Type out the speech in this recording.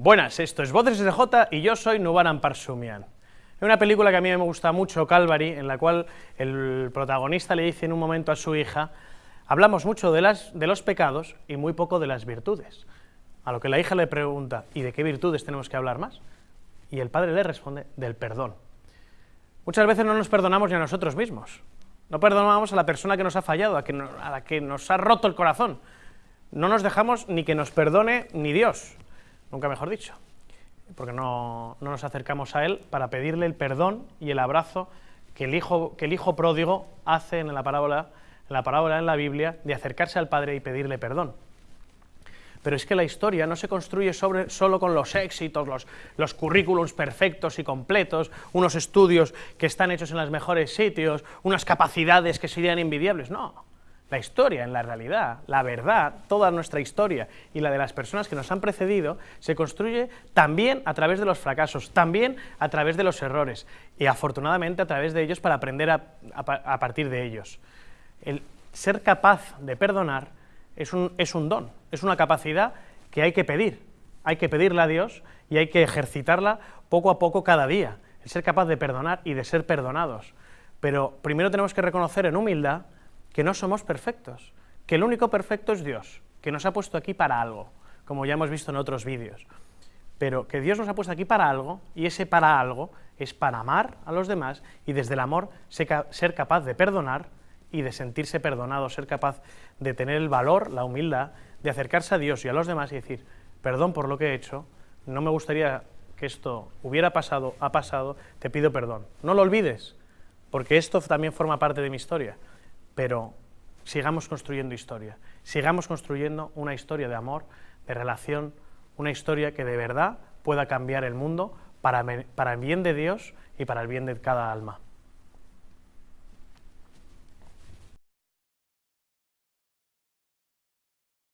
Buenas, esto es Voces SJ y yo soy Nubaran Parsumian. Es una película que a mí me gusta mucho, Calvary, en la cual el protagonista le dice en un momento a su hija, hablamos mucho de, los pecados y muy poco de las virtudes. A lo que la hija le pregunta, ¿y de qué virtudes tenemos que hablar más? Y el padre le responde, del perdón. Muchas veces no nos perdonamos ni a nosotros mismos. No perdonamos a la persona que nos ha fallado, a, a la que nos ha roto el corazón. No nos dejamos ni que nos perdone ni Dios nunca mejor dicho, porque no, nos acercamos a Él para pedirle el perdón y el abrazo que el hijo, que el hijo pródigo hace en la, parábola, en la parábola en la Biblia de acercarse al Padre y pedirle perdón. Pero es que la historia no se construye sobre, solo con los éxitos, los, los currículums perfectos y completos, unos estudios que están hechos en los mejores sitios, unas capacidades que serían invidiables, no. La historia, en la realidad, la verdad, toda nuestra historia y la de las personas que nos han precedido, se construye también a través de los fracasos, también a través de los errores, y afortunadamente a través de ellos para aprender a, partir de ellos. El ser capaz de perdonar es un, es un don, es una capacidad que hay que pedir, hay que pedirla a Dios y hay que ejercitarla poco a poco cada día, el ser capaz de perdonar y de ser perdonados. Pero primero tenemos que reconocer en humildad que no somos perfectos, que el único perfecto es Dios, que nos ha puesto aquí para algo, como ya hemos visto en otros vídeos. Pero que Dios nos ha puesto aquí para algo, y ese para algo es para amar a los demás y desde el amor ser capaz de perdonar y de sentirse perdonado, ser capaz de tener el valor, la humildad, de acercarse a Dios y a los demás y decir, perdón por lo que he hecho, no me gustaría que esto hubiera pasado, ha pasado, te pido perdón. No lo olvides, porque esto también forma parte de mi historia pero sigamos construyendo historia, sigamos construyendo una historia de amor, de relación, una historia que de verdad pueda cambiar el mundo para, el bien de Dios y para el bien de cada alma.